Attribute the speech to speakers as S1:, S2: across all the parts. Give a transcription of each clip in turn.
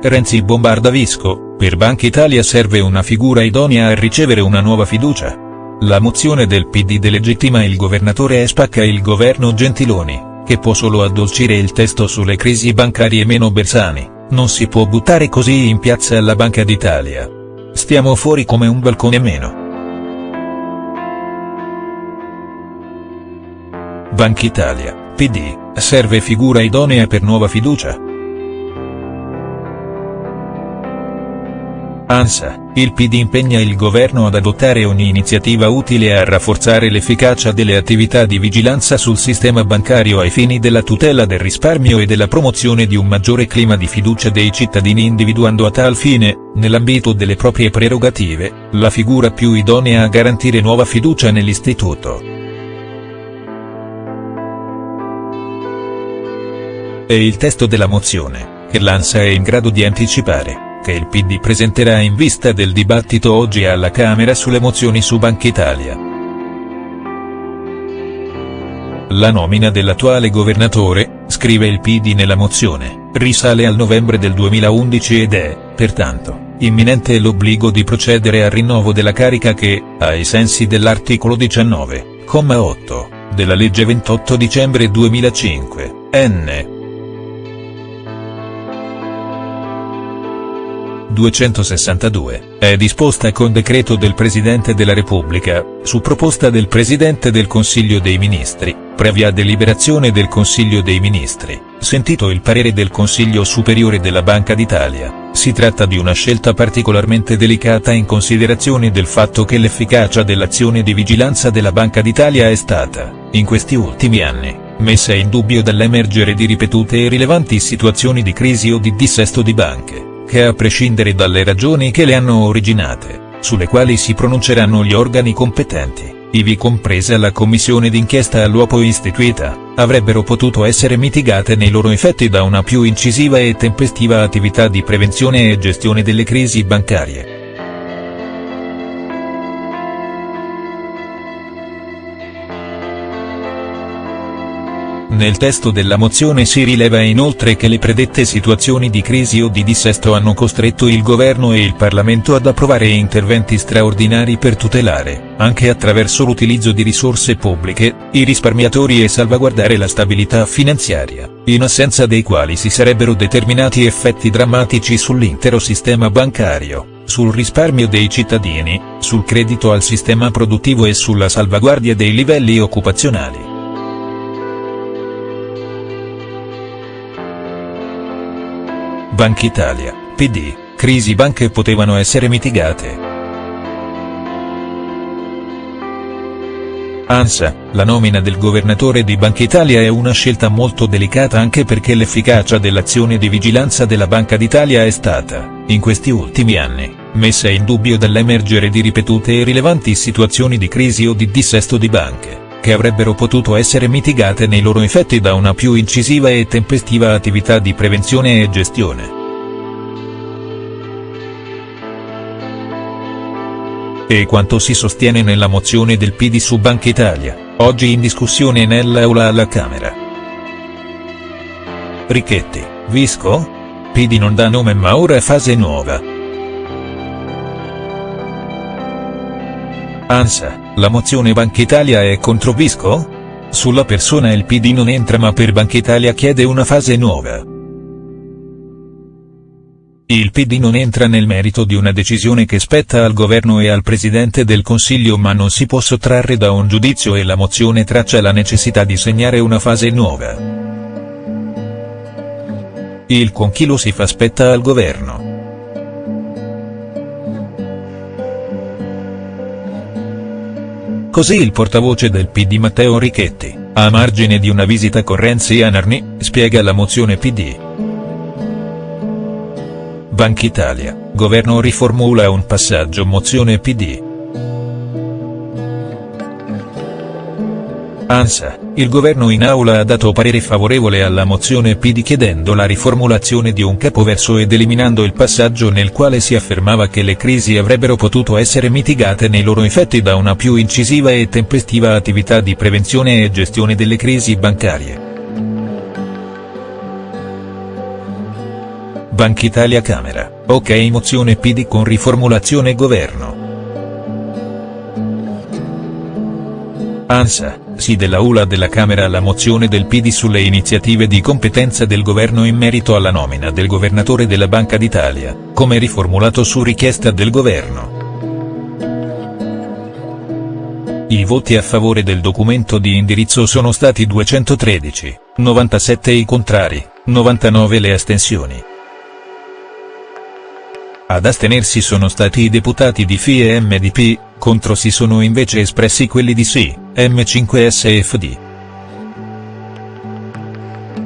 S1: Renzi bombarda Visco, per Banca Italia serve una figura idonea a ricevere una nuova fiducia. La mozione del PD delegittima il governatore e spacca il governo Gentiloni, che può solo addolcire il testo sulle crisi bancarie meno Bersani, non si può buttare così in piazza la Banca d'Italia. Stiamo fuori come un balcone meno. Banca Italia, PD, serve figura idonea per nuova fiducia?. ANSA, il PD impegna il governo ad adottare ogni iniziativa utile a rafforzare l'efficacia delle attività di vigilanza sul sistema bancario ai fini della tutela del risparmio e della promozione di un maggiore clima di fiducia dei cittadini individuando a tal fine, nell'ambito delle proprie prerogative, la figura più idonea a garantire nuova fiducia nell'istituto. È il testo della mozione, che l'ANSA è in grado di anticipare che il PD presenterà in vista del dibattito oggi alla Camera sulle mozioni su Banca Italia. La nomina dell'attuale governatore, scrive il PD nella mozione, risale al novembre del 2011 ed è, pertanto, imminente l'obbligo di procedere al rinnovo della carica che, ai sensi dell'articolo 19,8, della legge 28 dicembre 2005, n. 262, è disposta con decreto del Presidente della Repubblica, su proposta del Presidente del Consiglio dei Ministri, previa deliberazione del Consiglio dei Ministri, sentito il parere del Consiglio Superiore della Banca d'Italia. Si tratta di una scelta particolarmente delicata in considerazione del fatto che l'efficacia dell'azione di vigilanza della Banca d'Italia è stata, in questi ultimi anni, messa in dubbio dall'emergere di ripetute e rilevanti situazioni di crisi o di dissesto di banche che a prescindere dalle ragioni che le hanno originate, sulle quali si pronunceranno gli organi competenti, ivi compresa la commissione d'inchiesta all'uopo istituita, avrebbero potuto essere mitigate nei loro effetti da una più incisiva e tempestiva attività di prevenzione e gestione delle crisi bancarie. Nel testo della mozione si rileva inoltre che le predette situazioni di crisi o di dissesto hanno costretto il governo e il Parlamento ad approvare interventi straordinari per tutelare, anche attraverso l'utilizzo di risorse pubbliche, i risparmiatori e salvaguardare la stabilità finanziaria, in assenza dei quali si sarebbero determinati effetti drammatici sull'intero sistema bancario, sul risparmio dei cittadini, sul credito al sistema produttivo e sulla salvaguardia dei livelli occupazionali. Banca Italia, PD, crisi banche potevano essere mitigate. ANSA, la nomina del governatore di Banca Italia è una scelta molto delicata anche perché l'efficacia dell'azione di vigilanza della Banca d'Italia è stata, in questi ultimi anni, messa in dubbio dall'emergere di ripetute e rilevanti situazioni di crisi o di dissesto di banche che avrebbero potuto essere mitigate nei loro effetti da una più incisiva e tempestiva attività di prevenzione e gestione. E quanto si sostiene nella mozione del PD su Banca Italia, oggi in discussione nell'aula alla Camera. Richetti, Visco? PD non dà nome ma ora è fase nuova. ANSA, la mozione Banca Italia è contro Visco? Sulla persona il PD non entra ma per Banca Italia chiede una fase nuova. Il PD non entra nel merito di una decisione che spetta al governo e al Presidente del Consiglio ma non si può sottrarre da un giudizio e la mozione traccia la necessità di segnare una fase nuova. Il conchilo si fa spetta al governo. Così il portavoce del PD Matteo Richetti, a margine di una visita con Renzi a Narni, spiega la mozione PD. Banca Italia, governo riformula un passaggio mozione PD. ANSA, il governo in aula ha dato parere favorevole alla mozione PD chiedendo la riformulazione di un capoverso ed eliminando il passaggio nel quale si affermava che le crisi avrebbero potuto essere mitigate nei loro effetti da una più incisiva e tempestiva attività di prevenzione e gestione delle crisi bancarie. Banca Italia Camera, ok mozione PD con riformulazione governo. ANSA, sì della ULA della Camera alla mozione del PD sulle iniziative di competenza del governo in merito alla nomina del governatore della Banca d'Italia, come riformulato su richiesta del governo. I voti a favore del documento di indirizzo sono stati 213, 97 i contrari, 99 le astensioni. Ad astenersi sono stati i deputati di FI e MDP, contro si sono invece espressi quelli di SI, M5S e FD.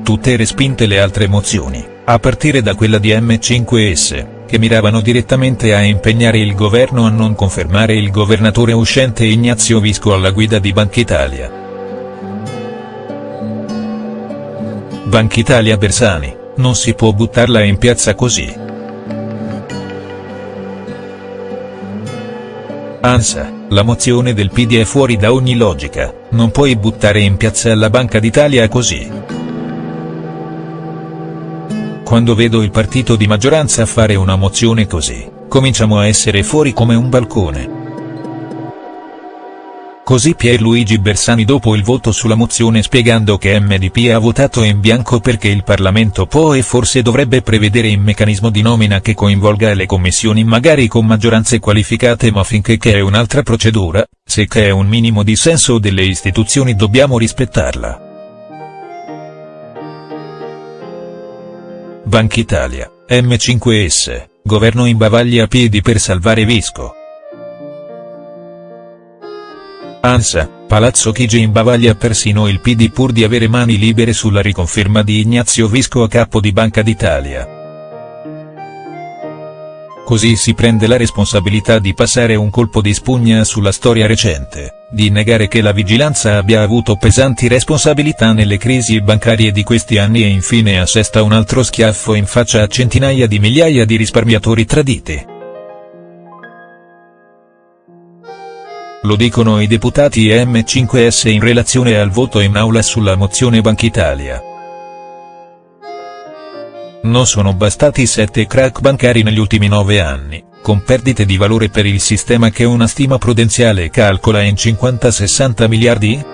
S1: Tutte respinte le altre mozioni, a partire da quella di M5S, che miravano direttamente a impegnare il governo a non confermare il governatore uscente Ignazio Visco alla guida di Banca Italia. Banca Italia Bersani, non si può buttarla in piazza così. Ansa, la mozione del PD è fuori da ogni logica, non puoi buttare in piazza la Banca d'Italia così. Quando vedo il partito di maggioranza fare una mozione così, cominciamo a essere fuori come un balcone. Così Pierluigi Bersani dopo il voto sulla mozione spiegando che MDP ha votato in bianco perché il Parlamento può e forse dovrebbe prevedere un meccanismo di nomina che coinvolga le commissioni magari con maggioranze qualificate ma finché che è un'altra procedura, se che è un minimo di senso delle istituzioni dobbiamo rispettarla. Banca Italia, M5S, governo in bavaglia a piedi per salvare Visco. Ansa, Palazzo Chigi imbavaglia persino il PD pur di avere mani libere sulla riconferma di Ignazio Visco a capo di Banca d'Italia. Così si prende la responsabilità di passare un colpo di spugna sulla storia recente, di negare che la vigilanza abbia avuto pesanti responsabilità nelle crisi bancarie di questi anni e infine assesta un altro schiaffo in faccia a centinaia di migliaia di risparmiatori traditi. Lo dicono i deputati M5S in relazione al voto in aula sulla mozione Banca Italia. Non sono bastati sette crack bancari negli ultimi nove anni, con perdite di valore per il sistema che una stima prudenziale calcola in 50-60 miliardi?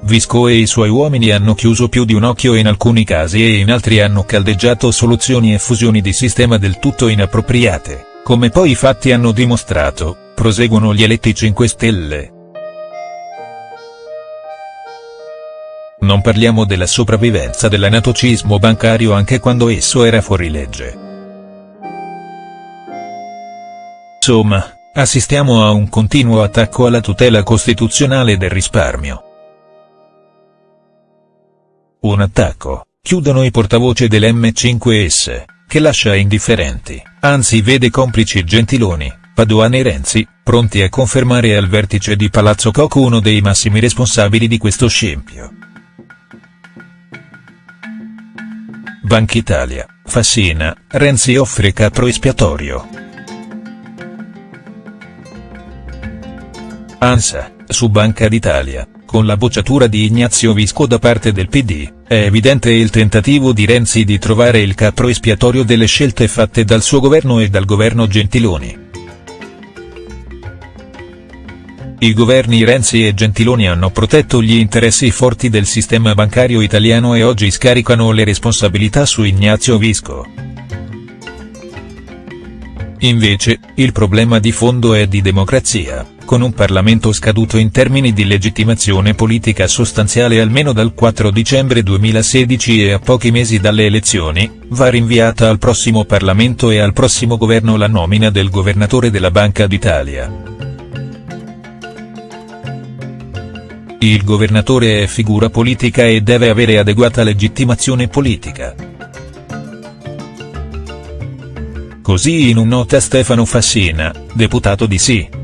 S1: Visco e i suoi uomini hanno chiuso più di un occhio in alcuni casi e in altri hanno caldeggiato soluzioni e fusioni di sistema del tutto inappropriate. Come poi i fatti hanno dimostrato, proseguono gli eletti 5 Stelle. Non parliamo della sopravvivenza dell'anatocismo bancario anche quando esso era fuori legge. Insomma, assistiamo a un continuo attacco alla tutela costituzionale del risparmio. Un attacco, chiudono i portavoce dell'M5S che lascia indifferenti, anzi vede complici Gentiloni, Paduan e Renzi, pronti a confermare al vertice di Palazzo Koch uno dei massimi responsabili di questo scempio. Banca Italia, Fassina, Renzi offre capro espiatorio. ANSA, su Banca d'Italia, con la bocciatura di Ignazio Visco da parte del PD, è evidente il tentativo di Renzi di trovare il capro espiatorio delle scelte fatte dal suo governo e dal governo Gentiloni. I governi Renzi e Gentiloni hanno protetto gli interessi forti del sistema bancario italiano e oggi scaricano le responsabilità su Ignazio Visco. Invece, il problema di fondo è di democrazia, con un Parlamento scaduto in termini di legittimazione politica sostanziale almeno dal 4 dicembre 2016 e a pochi mesi dalle elezioni, va rinviata al prossimo Parlamento e al prossimo governo la nomina del governatore della Banca d'Italia. Il governatore è figura politica e deve avere adeguata legittimazione politica. Così in un nota Stefano Fassina, deputato di Sì.